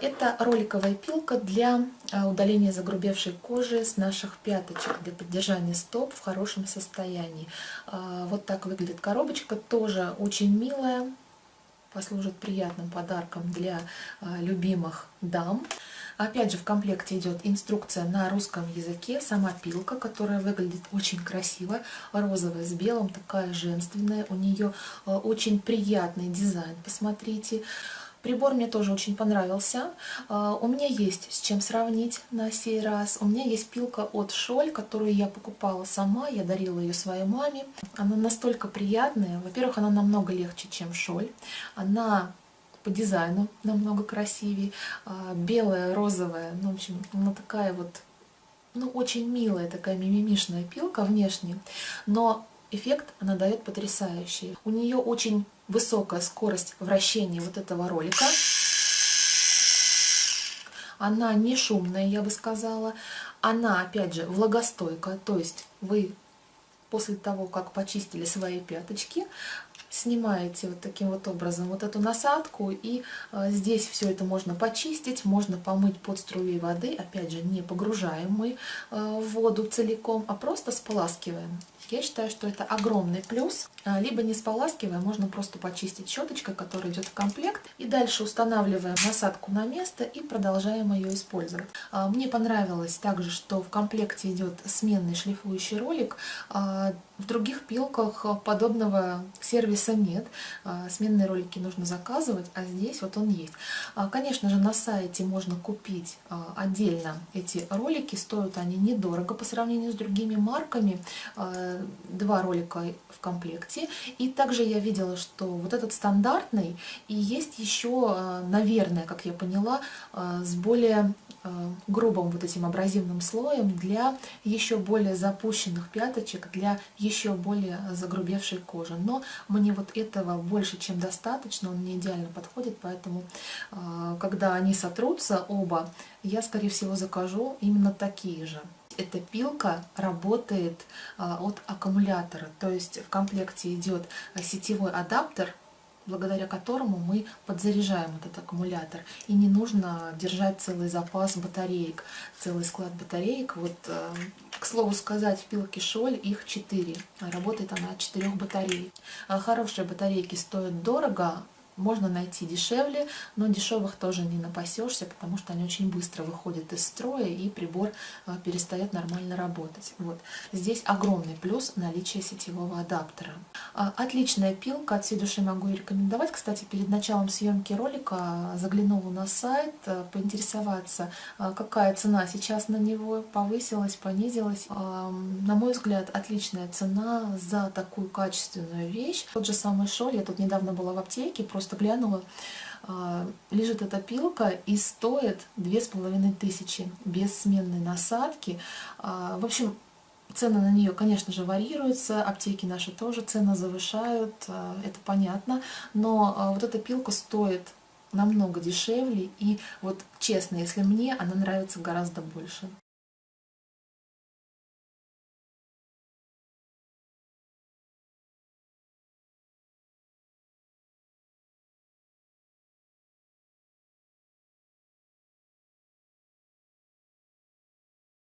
Это роликовая пилка для удаления загрубевшей кожи с наших пяточек, для поддержания стоп в хорошем состоянии. Вот так выглядит коробочка, тоже очень милая, послужит приятным подарком для любимых дам. Опять же, в комплекте идет инструкция на русском языке, сама пилка, которая выглядит очень красиво, розовая с белым, такая женственная. У нее очень приятный дизайн, посмотрите. Прибор мне тоже очень понравился. А, у меня есть с чем сравнить на сей раз. У меня есть пилка от Шоль, которую я покупала сама, я дарила ее своей маме. Она настолько приятная. Во-первых, она намного легче, чем Шоль. Она по дизайну намного красивее. А, белая, розовая, ну, в общем, она такая вот, ну, очень милая такая мимимишная пилка внешне. Но эффект она дает потрясающий. У нее очень высокая скорость вращения вот этого ролика. Она не шумная, я бы сказала. Она, опять же, влагостойкая, то есть вы после того, как почистили свои пяточки, снимаете вот таким вот образом вот эту насадку, и э, здесь все это можно почистить, можно помыть под струей воды, опять же, не погружаем мы э, в воду целиком, а просто споласкиваем. Я считаю, что это огромный плюс. А, либо не споласкивая, можно просто почистить щеточкой, которая идет в комплект. И дальше устанавливаем насадку на место и продолжаем ее использовать. Мне понравилось также, что в комплекте идет сменный шлифующий ролик. В других пилках подобного сервиса нет. Сменные ролики нужно заказывать, а здесь вот он есть. Конечно же, на сайте можно купить отдельно эти ролики. Стоят они недорого по сравнению с другими марками два ролика в комплекте. И также я видела, что вот этот стандартный, и есть еще, наверное, как я поняла, с более грубым вот этим абразивным слоем для еще более запущенных пяточек, для еще более загрубевшей кожи. Но мне вот этого больше, чем достаточно, он мне идеально подходит, поэтому когда они сотрутся оба, я, скорее всего, закажу именно такие же эта пилка работает а, от аккумулятора, то есть в комплекте идет сетевой адаптер, благодаря которому мы подзаряжаем этот аккумулятор. И не нужно держать целый запас батареек, целый склад батареек. Вот, э, к слову сказать, в пилке Шоль их 4. Работает она от 4 батареек. Хорошие батарейки стоят дорого, можно найти дешевле, но дешевых тоже не напасешься, потому что они очень быстро выходят из строя и прибор а, перестает нормально работать. Вот. Здесь огромный плюс наличие сетевого адаптера. А, отличная пилка, от всей души могу рекомендовать. Кстати, перед началом съемки ролика заглянула на сайт, а, поинтересоваться, какая цена сейчас на него, повысилась, понизилась. На мой взгляд, отличная цена за такую качественную вещь. Тот же самый шоль, я тут недавно была в аптеке, просто просто глянула, а, лежит эта пилка и стоит две с половиной тысячи без сменной насадки. А, в общем, цены на нее, конечно же, варьируются, аптеки наши тоже цены завышают, а, это понятно, но вот эта пилка стоит намного дешевле, и вот честно, если мне, она нравится гораздо больше.